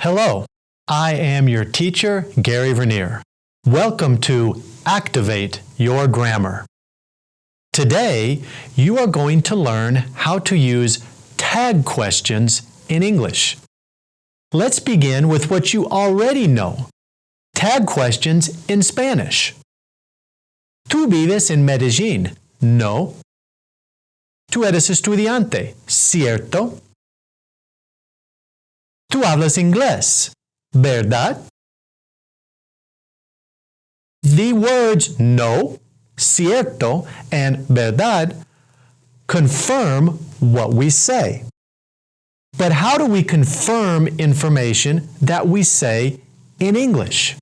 Hello, I am your teacher, Gary Vernier. Welcome to Activate Your Grammar. Today, you are going to learn how to use tag questions in English. Let's begin with what you already know, tag questions in Spanish. ¿Tú vives en Medellín? No. ¿Tú eres estudiante? ¿Cierto? Tú hablas inglés, ¿verdad? The words no, cierto, and verdad confirm what we say. But how do we confirm information that we say in English?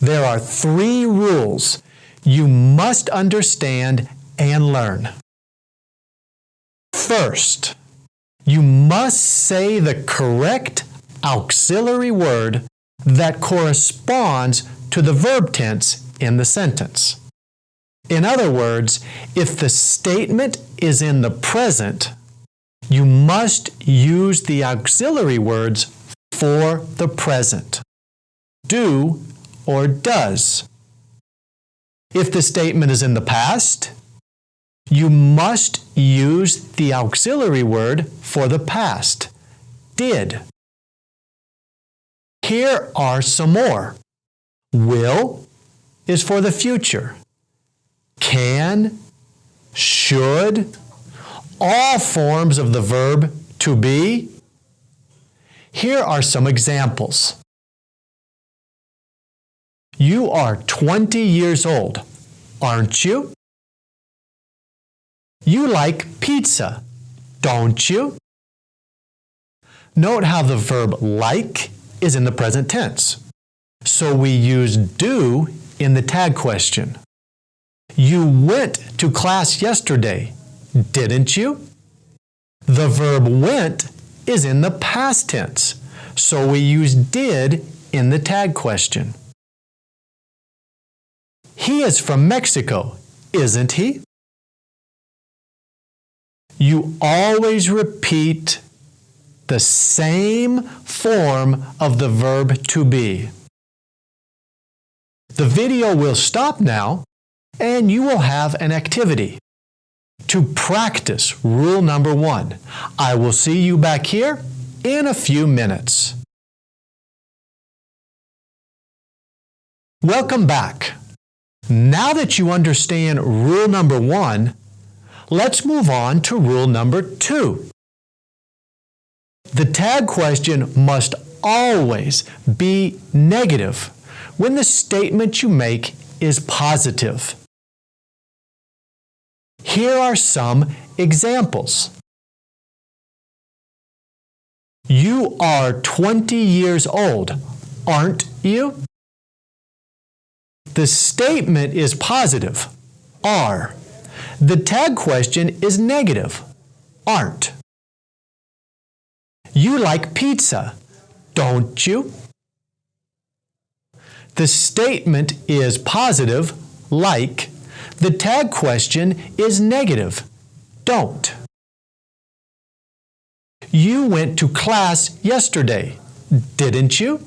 There are three rules you must understand and learn. First, you must say the correct auxiliary word that corresponds to the verb tense in the sentence. In other words, if the statement is in the present, you must use the auxiliary words for the present. Do or does. If the statement is in the past, you must use the auxiliary word for the past, did. Here are some more. Will is for the future. Can, should, all forms of the verb to be. Here are some examples. You are 20 years old, aren't you? You like pizza, don't you? Note how the verb like is in the present tense. So we use do in the tag question. You went to class yesterday, didn't you? The verb went is in the past tense, so we use did in the tag question. He is from Mexico, isn't he? You always repeat the same form of the verb to be. The video will stop now and you will have an activity to practice rule number one. I will see you back here in a few minutes. Welcome back. Now that you understand rule number one, Let's move on to rule number two. The tag question must always be negative when the statement you make is positive. Here are some examples. You are 20 years old, aren't you? The statement is positive, are. The tag question is negative, aren't. You like pizza, don't you? The statement is positive, like. The tag question is negative, don't. You went to class yesterday, didn't you?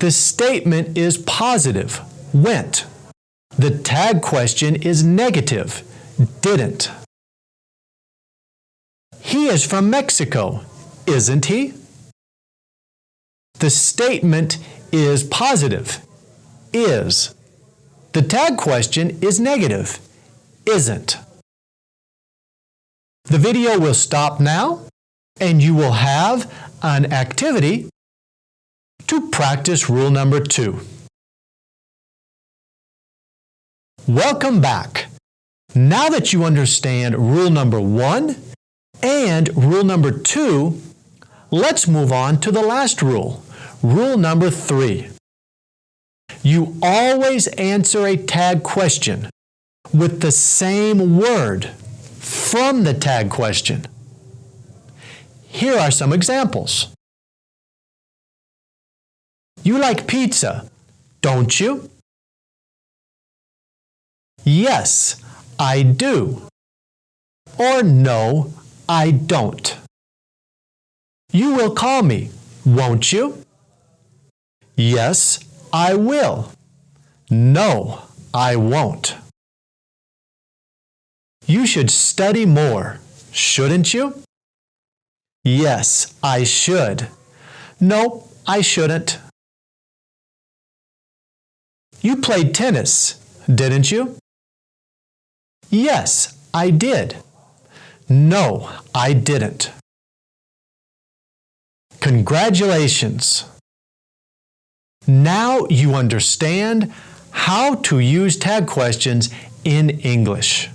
The statement is positive, went. The tag question is negative, didn't. He is from Mexico, isn't he? The statement is positive, is. The tag question is negative, isn't. The video will stop now and you will have an activity to practice rule number two. Welcome back. Now that you understand rule number one and rule number two, let's move on to the last rule, rule number three. You always answer a tag question with the same word from the tag question. Here are some examples. You like pizza, don't you? Yes, I do. Or no, I don't. You will call me, won't you? Yes, I will. No, I won't. You should study more, shouldn't you? Yes, I should. No, I shouldn't. You played tennis, didn't you? Yes, I did. No, I didn't. Congratulations! Now you understand how to use tag questions in English.